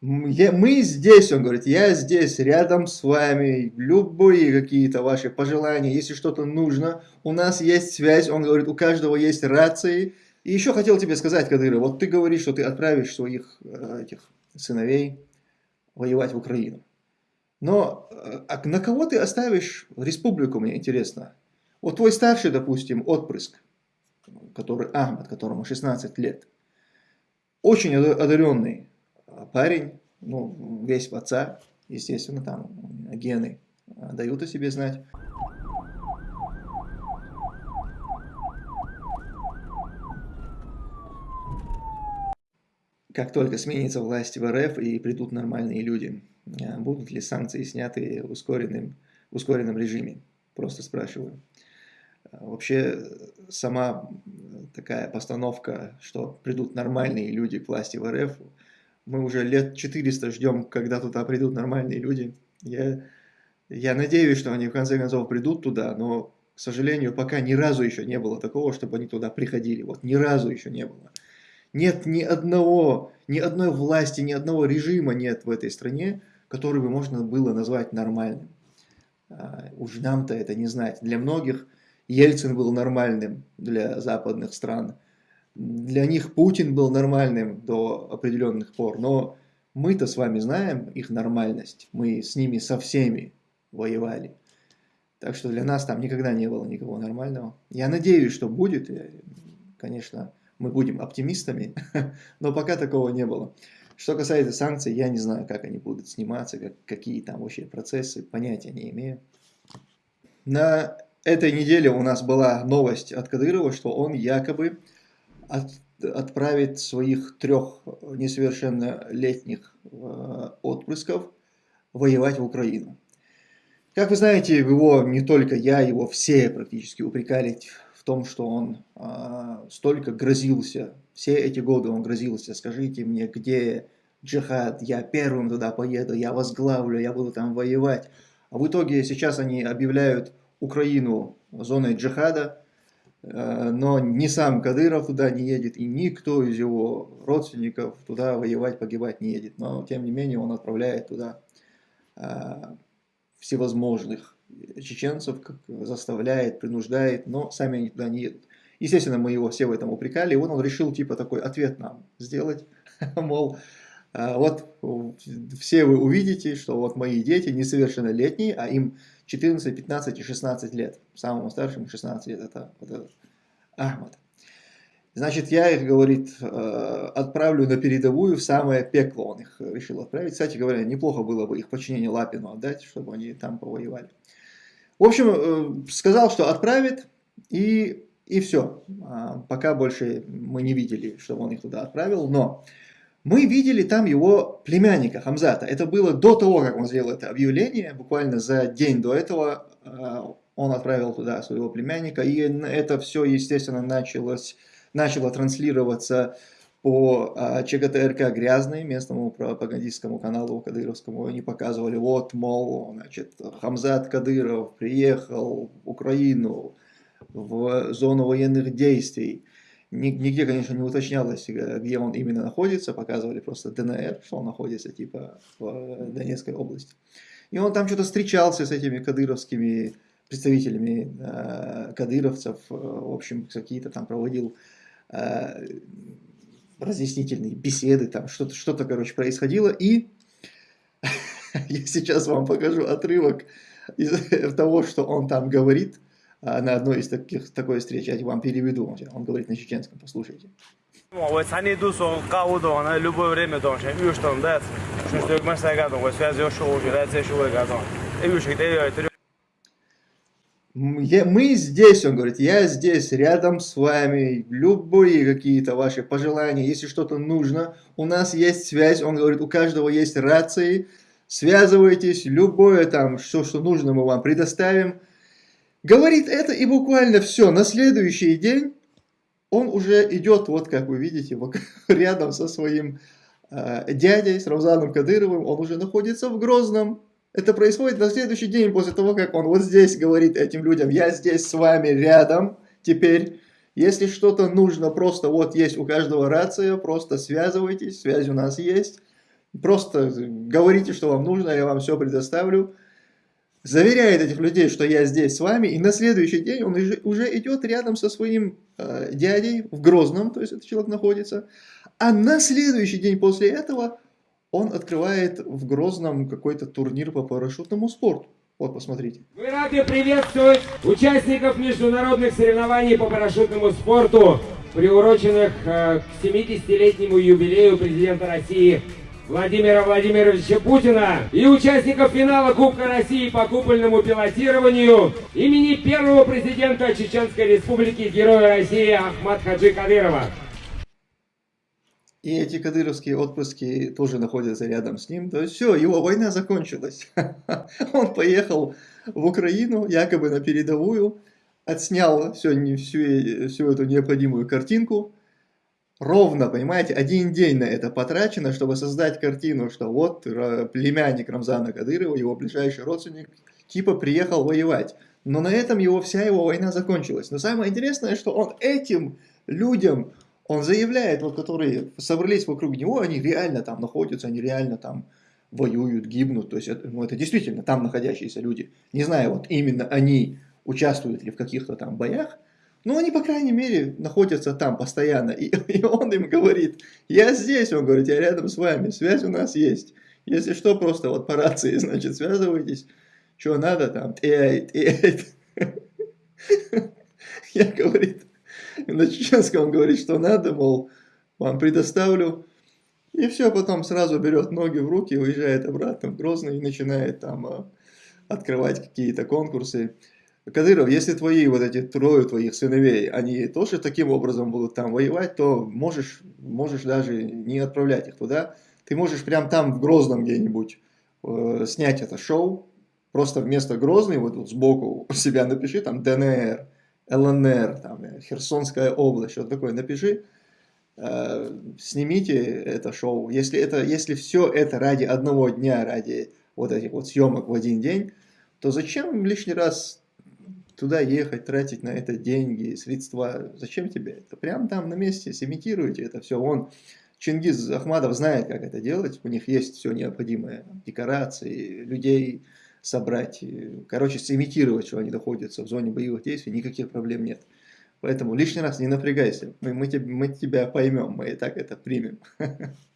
Мы здесь, он говорит, я здесь, рядом с вами, любые какие-то ваши пожелания, если что-то нужно, у нас есть связь, он говорит, у каждого есть рации. И еще хотел тебе сказать, Кадыров, вот ты говоришь, что ты отправишь своих э, этих сыновей воевать в Украину. Но э, а на кого ты оставишь республику, мне интересно. Вот твой старший, допустим, отпрыск, который Ахмад, которому 16 лет, очень одаренный парень, ну, весь в отца, естественно, там гены дают о себе знать. Как только сменится власть в РФ и придут нормальные люди, а будут ли санкции сняты в ускоренном, в ускоренном режиме? Просто спрашиваю. Вообще, сама такая постановка, что придут нормальные люди к власти в РФ, мы уже лет 400 ждем, когда туда придут нормальные люди. Я, я надеюсь, что они в конце концов придут туда, но, к сожалению, пока ни разу еще не было такого, чтобы они туда приходили. Вот ни разу еще не было. Нет ни одного, ни одной власти, ни одного режима нет в этой стране, который бы можно было назвать нормальным. А, уж нам-то это не знать. Для многих Ельцин был нормальным для западных стран. Для них Путин был нормальным до определенных пор. Но мы-то с вами знаем их нормальность. Мы с ними со всеми воевали. Так что для нас там никогда не было никого нормального. Я надеюсь, что будет. Конечно, мы будем оптимистами, но пока такого не было. Что касается санкций, я не знаю, как они будут сниматься, как, какие там вообще процессы, понятия не имею. На этой неделе у нас была новость от Кадырова, что он якобы от, отправит своих трех несовершеннолетних э, отпрысков воевать в Украину. Как вы знаете, его не только я, его все практически упрекали в том, что он э, столько грозился, все эти годы он грозился, скажите мне, где джихад, я первым туда поеду, я возглавлю, я буду там воевать. А в итоге сейчас они объявляют Украину зоной джихада, но ни сам Кадыров туда не едет, и никто из его родственников туда воевать, погибать не едет. Но, тем не менее, он отправляет туда э, всевозможных чеченцев, как заставляет, принуждает, но сами они туда не едут. Естественно, мы его все в этом упрекали, и он, он решил типа такой ответ нам сделать, мол, а, вот все вы увидите, что вот мои дети несовершеннолетние, а им 14, 15 и 16 лет. Самому старшему 16 лет, это, это Ахмад. Значит, я их, говорит, э, отправлю на передовую в самое пекло. Он их решил отправить. Кстати говоря, неплохо было бы их подчинение Лапину отдать, чтобы они там повоевали. В общем, э, сказал, что отправит, и, и все. А, пока больше мы не видели, что он их туда отправил, но мы видели там его племянника Хамзата. Это было до того, как он сделал это объявление, буквально за день до этого э, он отправил туда своего племянника, и это все, естественно, началось, начало транслироваться по а, ЧГТРК «Грязный», местному пропагандистскому каналу кадыровскому, они показывали, вот, мол, значит, Хамзат Кадыров приехал в Украину в зону военных действий. Нигде, конечно, не уточнялось, где он именно находится, показывали просто ДНР, что он находится, типа, в Донецкой области. И он там что-то встречался с этими кадыровскими представителями э, кадыровцев, в общем, какие-то там проводил э, разъяснительные беседы, там что-то, что, -то, короче, происходило, и я сейчас вам покажу отрывок из того, что он там говорит на одной из таких, такой встречи, я вам переведу, он говорит на чеченском, послушайте. Ой, цани дусо кау на любое время дон, чем юж там дать, что что мы сагадон, вот связи шоу, да, це шоу гадон. И юж мы здесь, он говорит, я здесь, рядом с вами, любые какие-то ваши пожелания, если что-то нужно, у нас есть связь, он говорит, у каждого есть рации, связывайтесь, любое там, все, что нужно, мы вам предоставим. Говорит это и буквально все, на следующий день он уже идет, вот как вы видите, рядом со своим э, дядей, с Рамзаном Кадыровым, он уже находится в Грозном, это происходит на следующий день после того, как он вот здесь говорит этим людям, я здесь с вами рядом, теперь, если что-то нужно, просто вот есть у каждого рация, просто связывайтесь, связь у нас есть, Просто говорите, что вам нужно, я вам все предоставлю. Заверяет этих людей, что я здесь с вами, и на следующий день он уже идет рядом со своим э, дядей в Грозном, то есть этот человек находится, а на следующий день после этого он открывает в Грозном какой-то турнир по парашютному спорту. Вот, посмотрите. Мы рады приветствовать участников международных соревнований по парашютному спорту, приуроченных э, к 70-летнему юбилею президента России Владимира Владимировича Путина и участников финала Кубка России по купольному пилотированию имени первого президента Чеченской Республики, Героя России Ахмад Хаджи Кадырова. И эти кадыровские отпрыски тоже находятся рядом с ним. То есть все, его война закончилась. Он поехал в Украину, якобы на передовую, отснял всю, всю, всю эту необходимую картинку. Ровно, понимаете, один день на это потрачено, чтобы создать картину, что вот племянник Рамзана Кадырова, его ближайший родственник, типа приехал воевать. Но на этом его вся его война закончилась. Но самое интересное, что он этим людям он заявляет, вот которые собрались вокруг него, они реально там находятся, они реально там воюют, гибнут. То есть это, ну, это действительно там находящиеся люди. Не знаю, вот именно они участвуют ли в каких-то там боях, но они, по крайней мере, находятся там постоянно. И, и он им говорит, я здесь, он говорит, я рядом с вами, связь у нас есть. Если что, просто вот по рации, значит, связывайтесь, что надо там, эй, эй. Я, говорит, на чеченском говорит, что надо, мол, вам предоставлю. И все, потом сразу берет ноги в руки, уезжает обратно в Грозный и начинает там а, открывать какие-то конкурсы. Кадыров, если твои вот эти трое твоих сыновей, они тоже таким образом будут там воевать, то можешь, можешь даже не отправлять их туда. Ты можешь прям там в Грозном где-нибудь э, снять это шоу, просто вместо Грозный вот тут сбоку у себя напиши там ДНР. ЛНР, там, э, Херсонская область, что-то такое, напиши, э, снимите это шоу. Если, это, если все это ради одного дня, ради вот этих вот съемок в один день, то зачем лишний раз туда ехать, тратить на это деньги, средства? Зачем тебе это? Прямо там на месте сымитируйте это все. Он, Чингиз Ахмадов знает, как это делать, у них есть все необходимое, декорации, людей, собрать, короче, сымитировать, что они находятся в зоне боевых действий, никаких проблем нет. Поэтому лишний раз не напрягайся, мы, мы, мы тебя поймем, мы и так это примем.